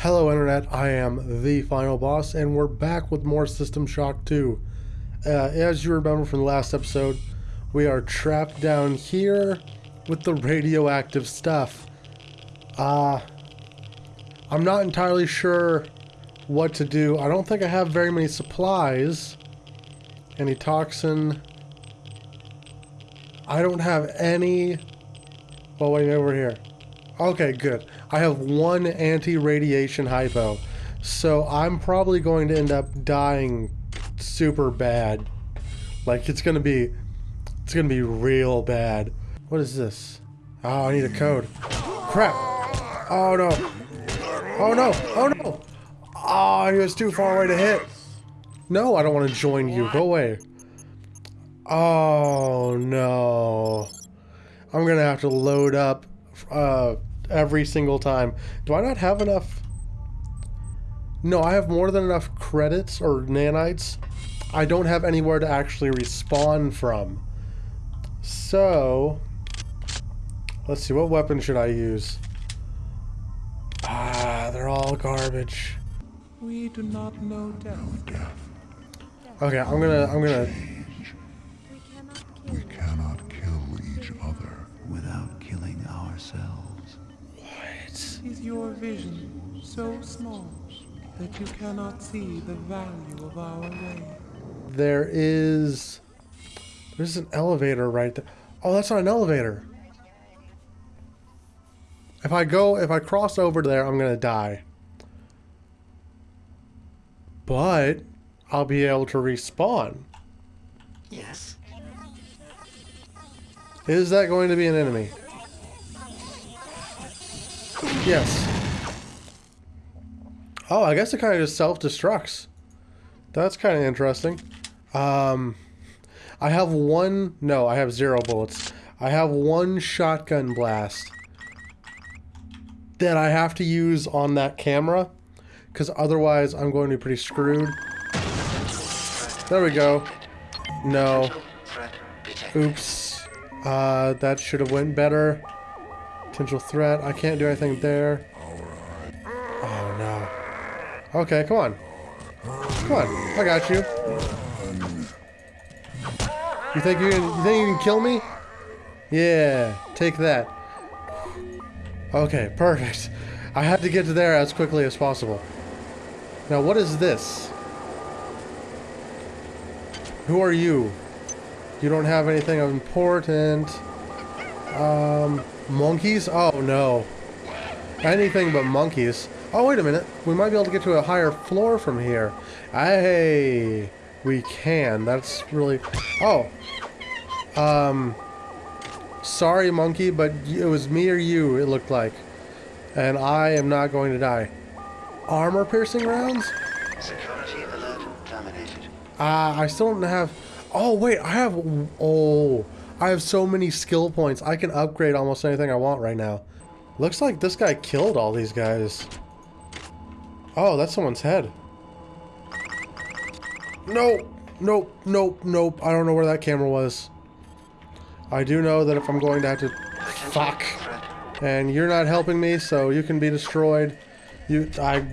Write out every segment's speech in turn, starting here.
Hello Internet, I am the Final Boss, and we're back with more System Shock 2. Uh, as you remember from the last episode, we are trapped down here with the radioactive stuff. Uh, I'm not entirely sure what to do. I don't think I have very many supplies. Any toxin. I don't have any... Oh, wait, over here. Okay, good. I have one anti-radiation hypo. So I'm probably going to end up dying super bad. Like, it's gonna be... It's gonna be real bad. What is this? Oh, I need a code. Crap! Oh no! Oh no! Oh no! Oh, he was too far away to hit. No, I don't want to join you. Go away. Oh no. I'm gonna have to load up uh, every single time. Do I not have enough? No, I have more than enough credits or nanites. I don't have anywhere to actually respawn from. So, let's see, what weapon should I use? Ah, they're all garbage. We do not know death. Okay, I'm gonna, I'm gonna, vision so small that you cannot see the value of our way? there is, there's an elevator right there. Oh, that's not an elevator. If I go, if I cross over there, I'm gonna die. But, I'll be able to respawn. Yes. Is that going to be an enemy? Yes. Oh, I guess it kind of just self-destructs. That's kind of interesting. Um, I have one... No, I have zero bullets. I have one shotgun blast that I have to use on that camera because otherwise I'm going to be pretty screwed. There we go. No. Oops. Uh, that should have went better. Potential threat. I can't do anything there. Okay, come on. Come on. I got you. You think you can? You think you can kill me? Yeah. Take that. Okay, perfect. I had to get to there as quickly as possible. Now, what is this? Who are you? You don't have anything important. Um, monkeys? Oh no. Anything but monkeys. Oh, wait a minute. We might be able to get to a higher floor from here. Hey, we can. That's really... Oh. Um, sorry, monkey, but it was me or you, it looked like. And I am not going to die. Armor-piercing rounds? Security alert terminated. Ah, I still don't have... Oh, wait, I have... Oh, I have so many skill points. I can upgrade almost anything I want right now. Looks like this guy killed all these guys. Oh, that's someone's head. Nope, nope, nope, nope. I don't know where that camera was. I do know that if I'm going to have to... Fuck. And you're not helping me, so you can be destroyed. You... I...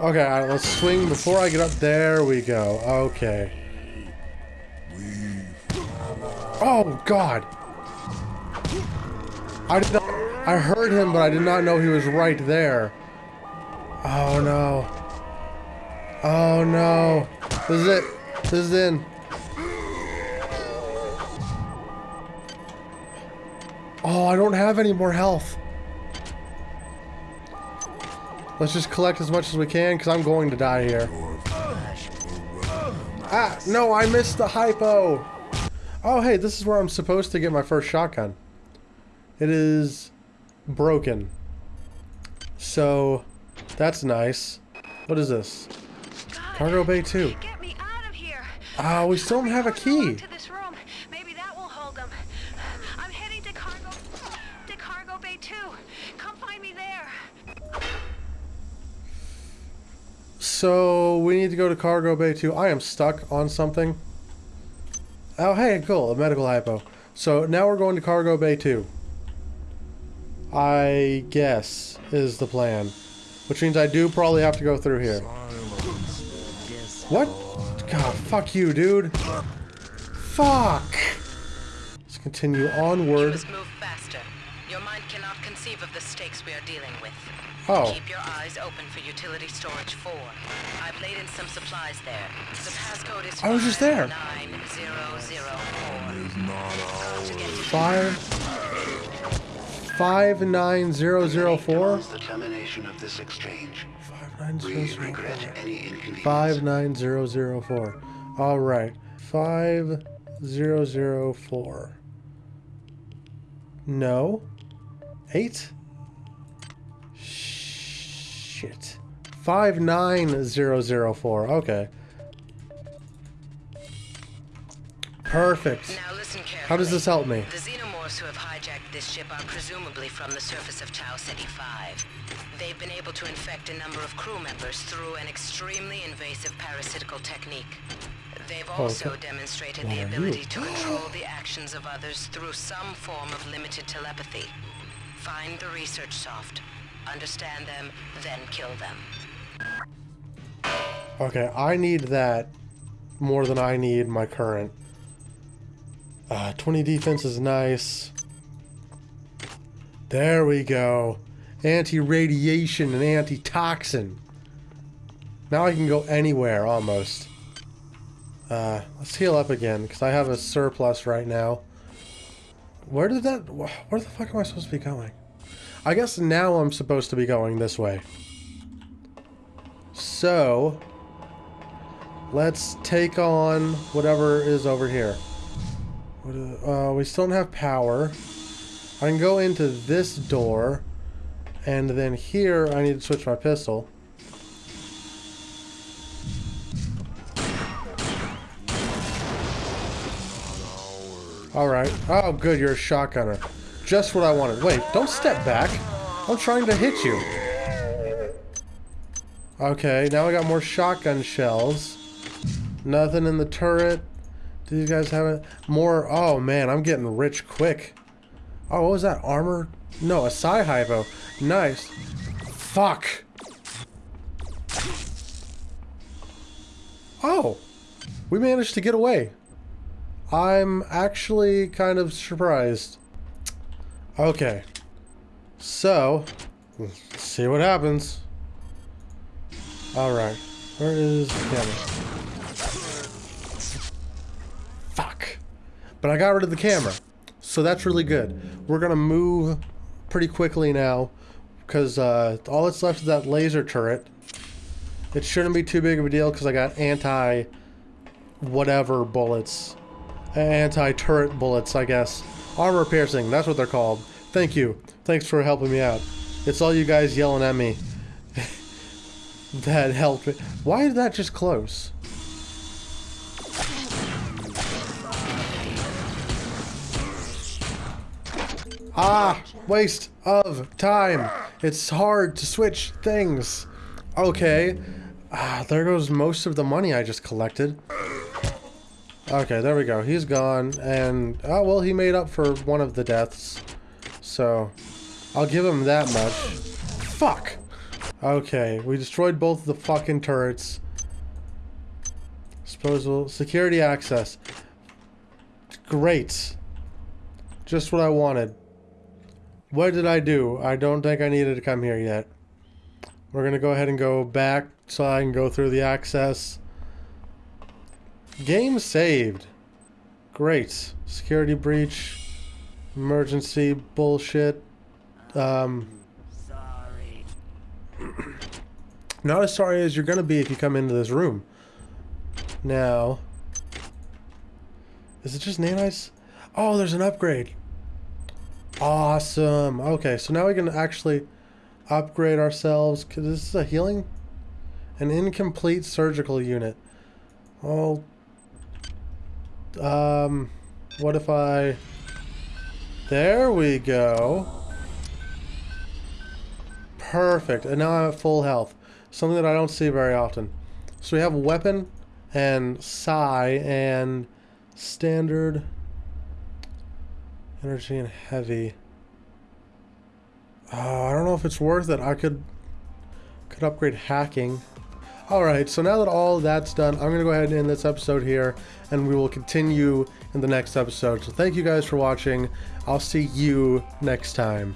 Okay, all right, let's swing before I get up. There we go. Okay. Oh, God. I did not... I heard him, but I did not know he was right there. Oh, no. Oh, no. This is it. This is in. Oh, I don't have any more health. Let's just collect as much as we can, because I'm going to die here. Ah, no, I missed the hypo. Oh, hey, this is where I'm supposed to get my first shotgun. It is broken. So, that's nice. What is this? Cargo Bay 2. Get me out of here. Ah, we still don't have a key. To this room. Maybe that will hold them. I'm heading to cargo to cargo bay 2. Come find me there. So, we need to go to Cargo Bay 2. I am stuck on something. Oh, hey, cool. A medical hypo. So, now we're going to Cargo Bay 2. I guess, is the plan. Which means I do probably have to go through here. What? God, fuck you, dude. Fuck! Let's continue You onward. must move faster. Your mind cannot conceive of the stakes we are dealing with. Oh. Keep your eyes open for utility storage 4. I've laid in some supplies there. The passcode is I was just there. 9004. Five... Five nine zero zero four? Announce the termination of this exchange. Five nine zero We zero regret four. any inconvenience. Five nine zero zero four. All right. Five zero zero four. No. Eight. Shit. Five nine zero zero four. Okay. Perfect. Now listen carefully. How does this help me? Xenomorphs who have hijacked this ship are presumably from the surface of Tau Ceti 5. They've been able to infect a number of crew members through an extremely invasive parasitical technique. They've oh, also okay. demonstrated What the ability to control the actions of others through some form of limited telepathy. Find the research soft, understand them, then kill them. Okay, I need that more than I need my current. Uh, 20 defense is nice. There we go. Anti-radiation and anti-toxin. Now I can go anywhere, almost. Uh, let's heal up again, because I have a surplus right now. Where did that... Where the fuck am I supposed to be going? I guess now I'm supposed to be going this way. So... Let's take on whatever is over here. Uh, we still don't have power. I can go into this door. And then here, I need to switch my pistol. Alright. Oh, good, you're a shotgunner. Just what I wanted. Wait, don't step back. I'm trying to hit you. Okay, now I got more shotgun shells. Nothing in the turret. Do these guys have it? More. Oh man, I'm getting rich quick. Oh, what was that? Armor? No, a Psi Hypo. Nice. Fuck. Oh, we managed to get away. I'm actually kind of surprised. Okay. So, see what happens. Alright. Where is the camera? But I got rid of the camera. So that's really good. We're gonna move pretty quickly now. Because uh, all that's left is that laser turret. It shouldn't be too big of a deal because I got anti whatever bullets. Anti-turret bullets, I guess. Armor piercing, that's what they're called. Thank you. Thanks for helping me out. It's all you guys yelling at me. that helped me. Why did that just close? Ah, waste of time. It's hard to switch things. Okay. Ah, there goes most of the money I just collected. Okay, there we go. He's gone, and oh well, he made up for one of the deaths, so I'll give him that much. Fuck. Okay, we destroyed both the fucking turrets. Disposal security access. Great. Just what I wanted. What did I do? I don't think I needed to come here yet. We're gonna go ahead and go back so I can go through the access. Game saved. Great. Security breach. Emergency bullshit. Um, Sorry. not as sorry as you're gonna be if you come into this room. Now, is it just nanites? Oh, there's an upgrade. Awesome. Okay, so now we can actually upgrade ourselves. Cause this is a healing, an incomplete surgical unit. Oh, um, what if I? There we go. Perfect. And now I'm at full health. Something that I don't see very often. So we have weapon and psi and standard energy and heavy. Uh, I don't know if it's worth it. I could could upgrade hacking. Alright, so now that all that's done, I'm going to go ahead and end this episode here, and we will continue in the next episode. So thank you guys for watching. I'll see you next time.